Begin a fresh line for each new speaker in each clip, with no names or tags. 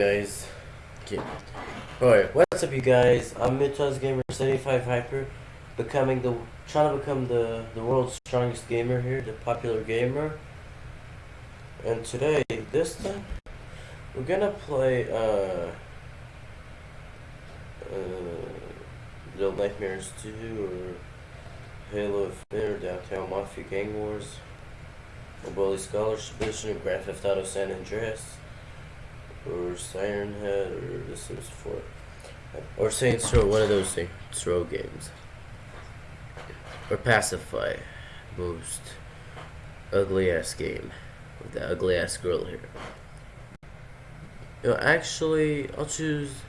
guys. Okay. Alright, what's up you guys? I'm Midtones Gamer 75 Hyper, becoming the trying to become the the world's strongest gamer here, the popular gamer. And today, this time, we're gonna play uh uh Little Nightmares 2 or Halo Affair, Downtown Mafia Gang Wars, or Bully Scholarship Edition, or Grand Theft Auto San Andreas or Siren Head, or this is for, or Saints Row, one of those Saints Row games, or Pacify, most ugly ass game with the ugly ass girl here. You know, actually, I'll choose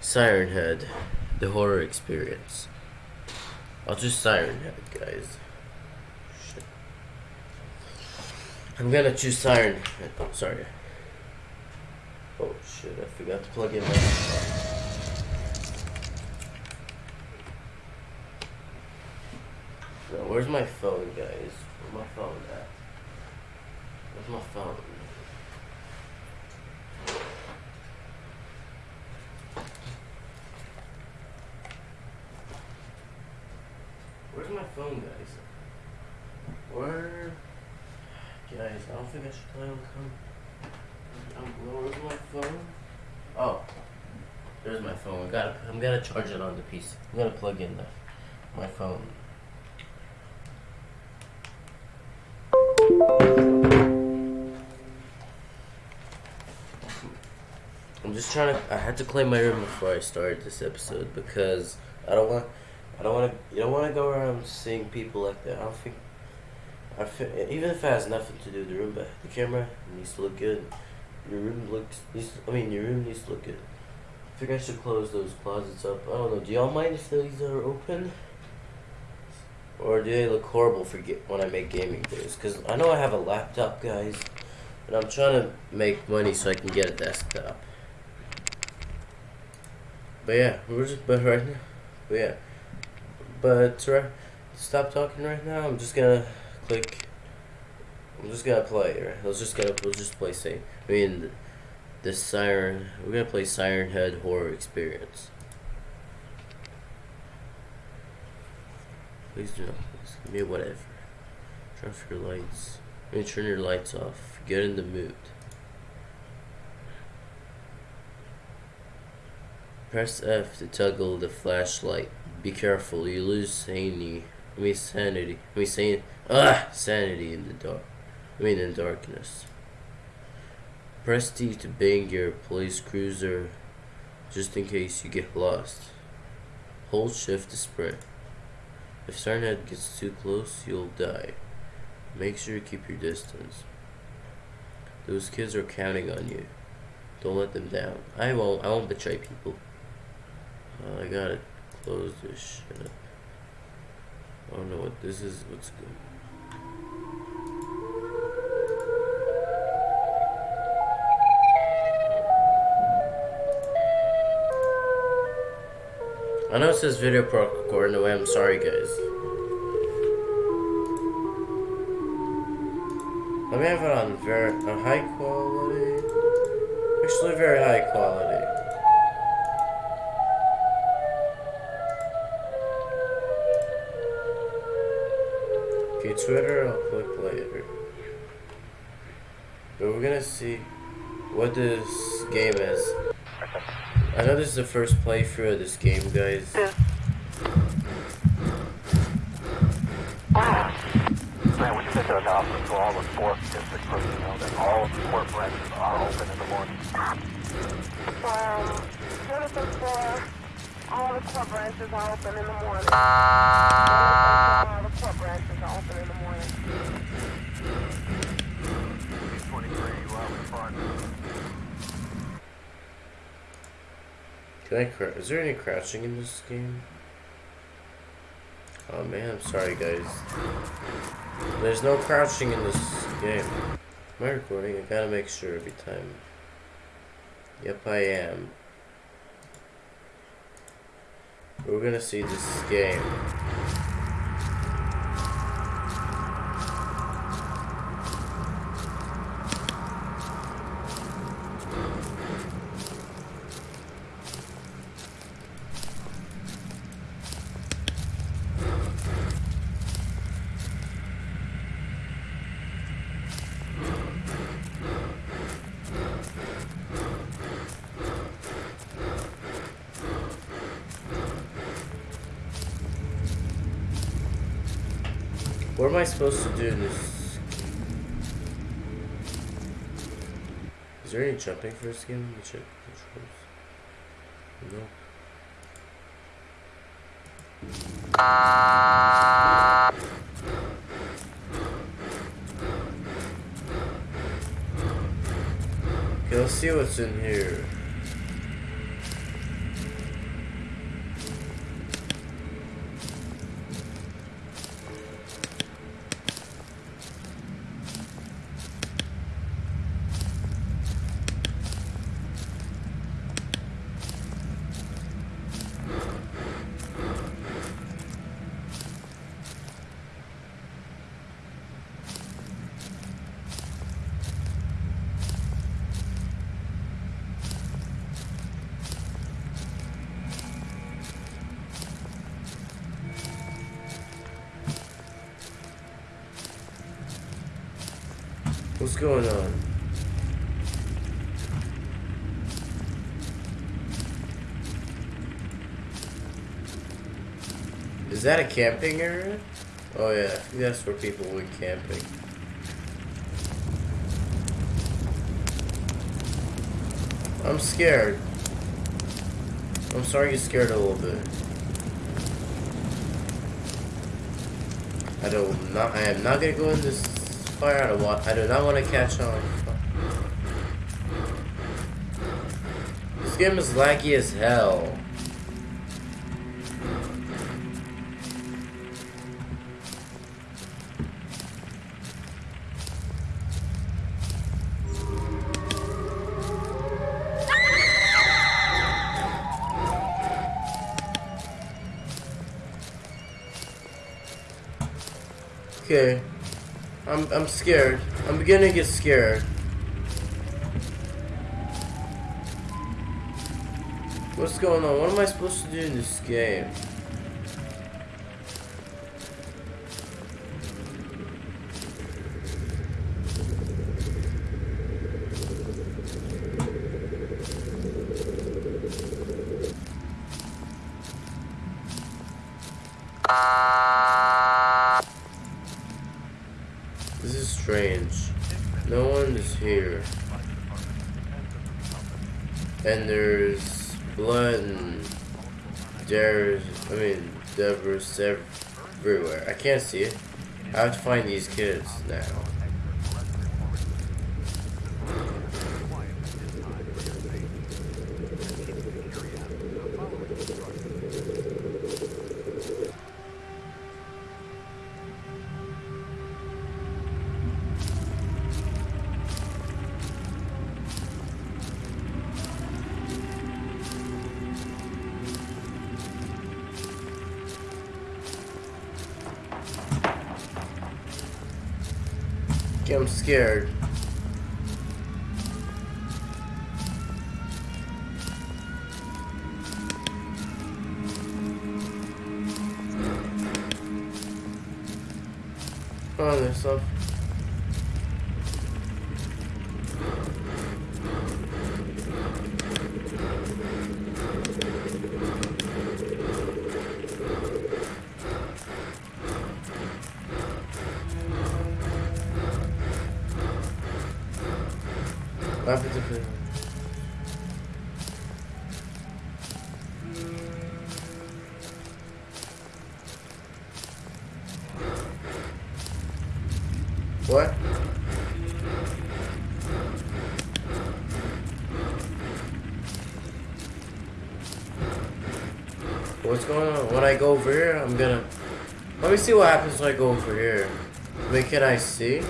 Siren Head, the horror experience. I'll choose Siren Head, guys. Shit. I'm gonna choose Siren Head. Sorry. Oh shit, I forgot to plug in my no, where's my phone, guys? Where's my phone at? Where's my phone? Where's my phone, guys? Where? Guys, I don't think I should play on come. Um, where's my phone? Oh, there's my phone. I gotta, I'm gonna charge it on the piece. I'm gonna plug in the, my phone. I'm just trying to. I had to clean my room before I started this episode because I don't want. I don't want to. You don't want to go around seeing people like that. I don't think. I feel, even if it has nothing to do with the room, but the camera needs to look good. Your room looks. Needs, I mean, your room needs to look good. I think I should close those closets up. I don't know. Do y'all mind if these are open? Or do they look horrible for when I make gaming videos? Because I know I have a laptop, guys. And I'm trying to make money so I can get a desktop. But yeah, we're just but right now. But yeah, but right, stop talking right now. I'm just gonna click. I'm just gonna play. Right? Let's just gonna we'll just play safe. I mean, the, the siren. We're gonna play Siren Head Horror Experience. Please do not. Please give me whatever. Turn off your lights. I mean, turn your lights off. Get in the mood. Press F to toggle the flashlight. Be careful, you lose sanity. I mean sanity. I mean san ah sanity in the dark. I mean in darkness. Press T to bang your police cruiser just in case you get lost. Hold shift to sprint. If Head gets too close, you'll die. Make sure you keep your distance. Those kids are counting on you. Don't let them down. I won't I won't betray people. Uh, I gotta close this shit. I don't know what this is. What's good? I know it says video recording away. I'm sorry, guys. Let me have it on very on high quality. Actually, very high quality. Okay, Twitter, I'll click later. But we're gonna see what this game is. I know this is the first playthrough of this game, guys.
Man, we sent an announcement to all the fourth district personnel that all court branches are open in the morning.
Um, Citizen Four, all the court branches are open in the morning. All the court branches are open in the morning.
23, you out in front.
Can I Is there any crouching in this game? Oh man, I'm sorry guys. There's no crouching in this game. Am I recording? I gotta make sure every time. Yep, I am. We're gonna see this game. What am I supposed to do this? Is there any jumping for this game? Let me check controls. No. Okay, let's see what's in here. What's going on? Is that a camping area? Oh yeah, that's where people went camping. I'm scared. I'm to get scared a little bit. I don't not I am not gonna go in this fire. I don't want I do not want to catch on. This game is laggy as hell. Okay. I'm I'm scared. I'm beginning to get scared. What's going on? What am I supposed to do in this game? This is strange. No one is here. And there's blood and there's, I mean, debris everywhere. I can't see it. I have to find these kids now. I'm scared. Oh, there's stuff. What? What's going on? When I go over here, I'm gonna... Let me see what happens when I go over here. Wait, can I see?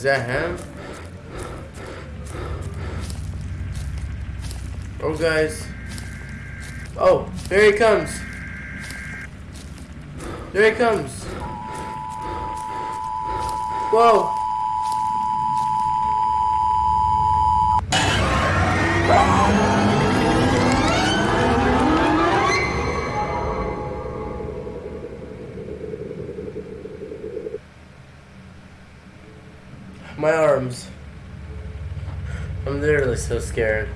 Is that him? Oh, guys. Oh, here he comes. There he comes. Whoa. My arms. I'm literally so scared.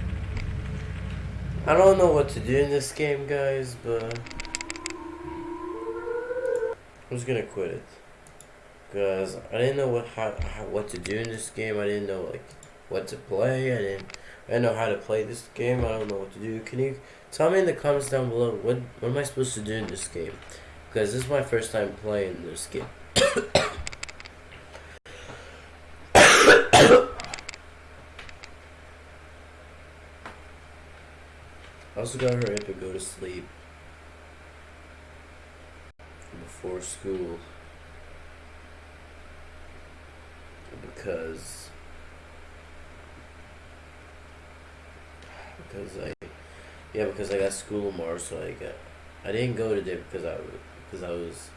I don't know what to do in this game, guys, but I'm just gonna quit it because I didn't know what how, how what to do in this game. I didn't know like what to play. I didn't I didn't know how to play this game. I don't know what to do. Can you tell me in the comments down below what what am I supposed to do in this game? Because this is my first time playing this game. I also gotta hurry up and go to sleep before school because because I yeah because I got school tomorrow so I got I didn't go today because I because I was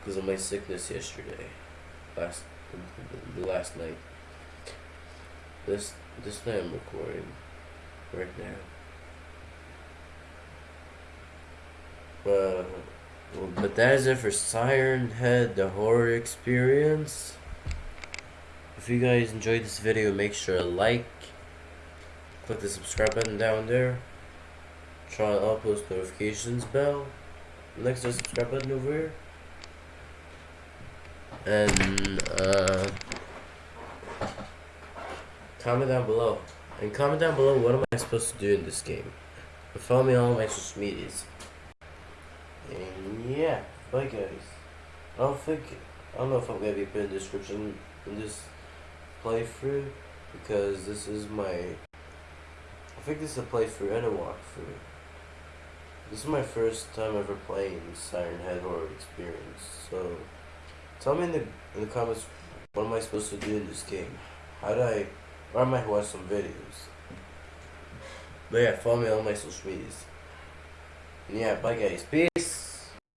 because of my sickness yesterday last the last night this this night I'm recording right now Uh, well, but that is it for Siren Head, the horror experience. If you guys enjoyed this video, make sure to like, click the subscribe button down there, try all post notifications bell, next to the subscribe button over here, and uh, comment down below. And comment down below what am I supposed to do in this game. Follow me on all my social medias. And yeah, bye guys. I don't think I don't know if I'm gonna be put putting description in this playthrough because this is my I think this is a playthrough and a walkthrough. This is my first time ever playing Siren Head Horror Experience. So tell me in the in the comments what am I supposed to do in this game? How do I I might watch some videos. But yeah, follow me on my social medias. And yeah, bye guys. Peace.